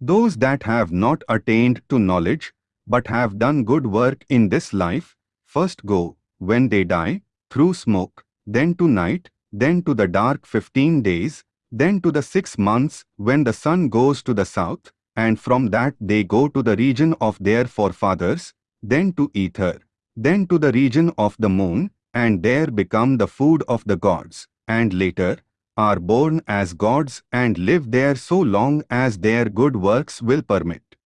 Those that have not attained to knowledge, but have done good work in this life, first go, when they die, through smoke, then to night, then to the dark fifteen days, then to the six months when the sun goes to the south, and from that they go to the region of their forefathers, then to ether, then to the region of the moon, and there become the food of the gods, and later, are born as gods and live there so long as their good works will permit.